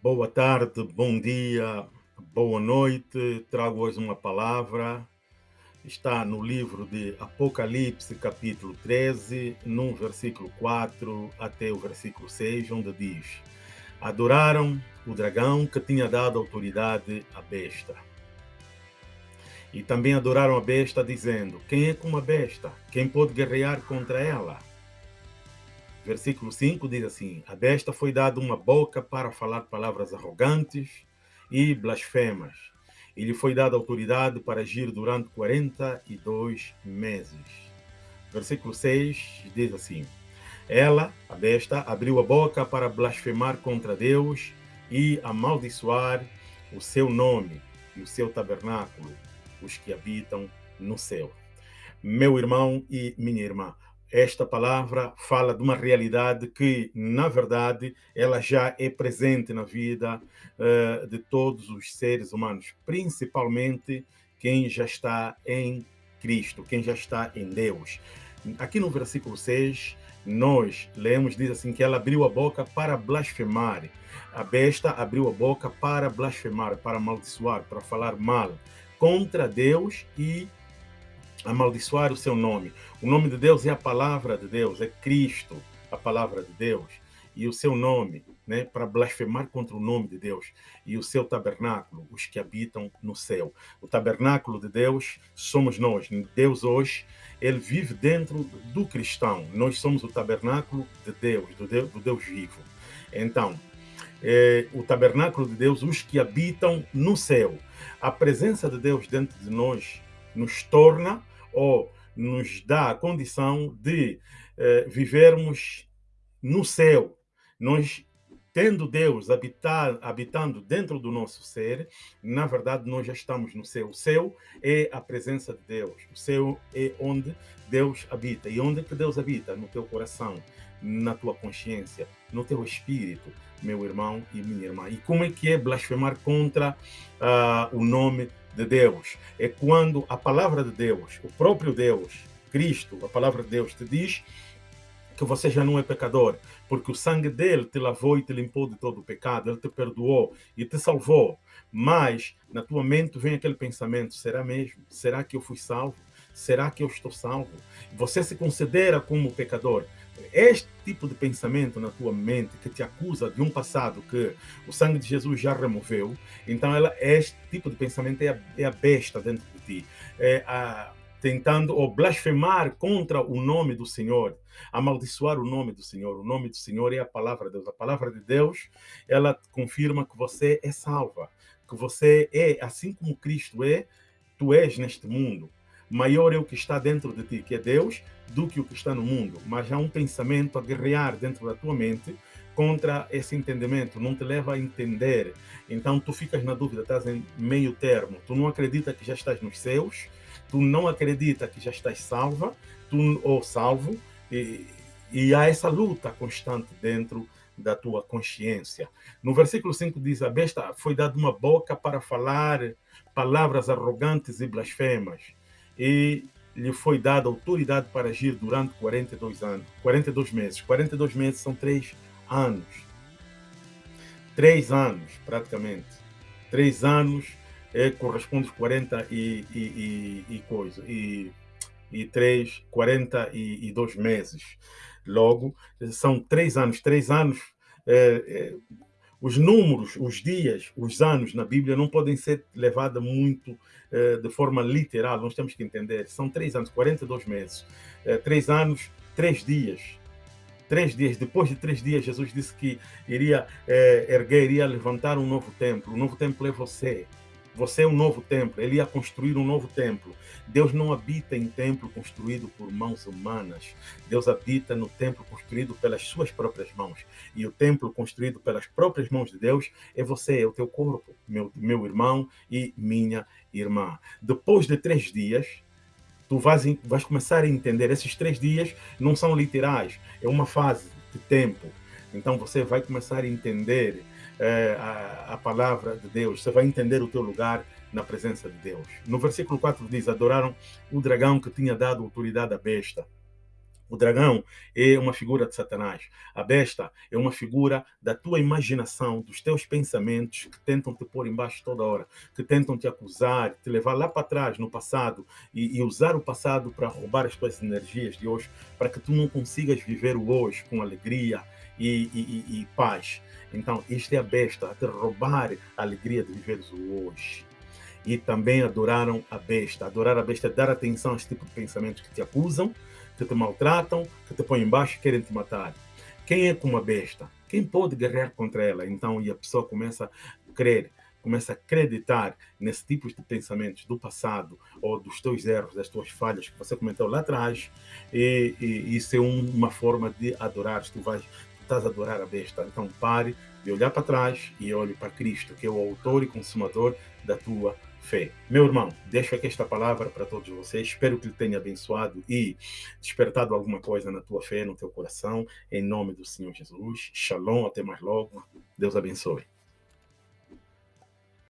Boa tarde, bom dia, boa noite. Trago hoje uma palavra. Está no livro de Apocalipse, capítulo 13, no versículo 4 até o versículo 6, onde diz: Adoraram o dragão que tinha dado autoridade à besta. E também adoraram a besta, dizendo: Quem é como a besta? Quem pode guerrear contra ela? Versículo 5 diz assim: A besta foi dada uma boca para falar palavras arrogantes e blasfemas. E lhe foi dada autoridade para agir durante 42 meses. Versículo 6 diz assim: Ela, a besta, abriu a boca para blasfemar contra Deus e amaldiçoar o seu nome e o seu tabernáculo, os que habitam no céu. Meu irmão e minha irmã, esta palavra fala de uma realidade que, na verdade, ela já é presente na vida uh, de todos os seres humanos, principalmente quem já está em Cristo, quem já está em Deus. Aqui no versículo 6, nós lemos, diz assim, que ela abriu a boca para blasfemar. A besta abriu a boca para blasfemar, para amaldiçoar, para falar mal contra Deus e amaldiçoar o seu nome. O nome de Deus é a palavra de Deus, é Cristo, a palavra de Deus. E o seu nome, né, para blasfemar contra o nome de Deus. E o seu tabernáculo, os que habitam no céu. O tabernáculo de Deus somos nós. Deus hoje, ele vive dentro do cristão. Nós somos o tabernáculo de Deus, do Deus, do Deus vivo. Então, é, o tabernáculo de Deus, os que habitam no céu. A presença de Deus dentro de nós nos torna ou nos dá a condição de eh, vivermos no céu. Nós, tendo Deus habitar, habitando dentro do nosso ser, na verdade nós já estamos no céu. O céu é a presença de Deus. O céu é onde Deus habita. E onde que Deus habita? No teu coração, na tua consciência, no teu espírito, meu irmão e minha irmã. E como é que é blasfemar contra uh, o nome de Deus. É quando a palavra de Deus, o próprio Deus, Cristo, a palavra de Deus te diz que você já não é pecador, porque o sangue dele te lavou e te limpou de todo o pecado, ele te perdoou e te salvou. Mas na tua mente vem aquele pensamento: será mesmo? Será que eu fui salvo? Será que eu estou salvo? Você se considera como pecador este tipo de pensamento na tua mente que te acusa de um passado que o sangue de Jesus já removeu, então ela, este tipo de pensamento é a, é a besta dentro de ti. É a, tentando ou blasfemar contra o nome do Senhor, amaldiçoar o nome do Senhor. O nome do Senhor é a palavra de Deus. A palavra de Deus, ela confirma que você é salva, que você é, assim como Cristo é, tu és neste mundo maior é o que está dentro de ti, que é Deus, do que o que está no mundo. Mas há um pensamento a guerrear dentro da tua mente contra esse entendimento, não te leva a entender. Então tu ficas na dúvida, estás em meio termo. Tu não acredita que já estás nos céus, tu não acredita que já estás salva, tu ou salvo, e, e há essa luta constante dentro da tua consciência. No versículo 5 diz: A besta foi dada uma boca para falar palavras arrogantes e blasfemas e lhe foi dada autoridade para agir durante 42 anos, 42 meses. 42 meses são três anos. Três anos, praticamente. Três anos é, corresponde a 40 e, e, e, e coisa. E, e três, 42 meses. Logo, são três anos. Três anos é, é, os números, os dias, os anos na Bíblia não podem ser levados muito eh, de forma literal, nós temos que entender. São três anos, 42 meses. Eh, três anos, três dias. Três dias, depois de três dias, Jesus disse que iria eh, erguer, iria levantar um novo templo. O novo templo é você. Você é um novo templo, ele ia construir um novo templo. Deus não habita em templo construído por mãos humanas. Deus habita no templo construído pelas suas próprias mãos. E o templo construído pelas próprias mãos de Deus é você, é o teu corpo, meu, meu irmão e minha irmã. Depois de três dias, tu vais, vais começar a entender. Esses três dias não são literais, é uma fase de tempo. Então você vai começar a entender é, a, a, palavra de Deus, você vai entender o teu lugar na presença de Deus. No versículo 4 diz: Adoraram o dragão que tinha dado autoridade à besta. O dragão é uma figura de Satanás. A besta é uma figura da tua imaginação, dos teus pensamentos que tentam te pôr embaixo toda hora, que tentam te acusar, te levar lá para trás, no passado, e, e usar o passado para roubar as tuas energias de hoje, para que tu não consigas viver o hoje com alegria e, e, e paz. Então, isto é a besta, a roubar a alegria de viveres o hoje e também adoraram a besta. Adorar a besta é dar atenção a esse tipo de pensamentos que te acusam, que te maltratam, que te põem embaixo e querem te matar. Quem é como a besta? Quem pode guerrear contra ela? Então, e a pessoa começa a crer, começa a acreditar nesse tipo de pensamentos do passado ou dos teus erros, das tuas falhas que você comentou lá atrás, e, e isso é um, uma forma de adorar. Tu vais, estás a adorar a besta. Então, pare de olhar para trás e olhe para Cristo, que é o autor e consumador da tua fé. Meu irmão, deixo aqui esta palavra para todos vocês. Espero que ele tenha abençoado e despertado alguma coisa na tua fé, no teu coração. Em nome do Senhor Jesus. Shalom, até mais logo. Deus abençoe.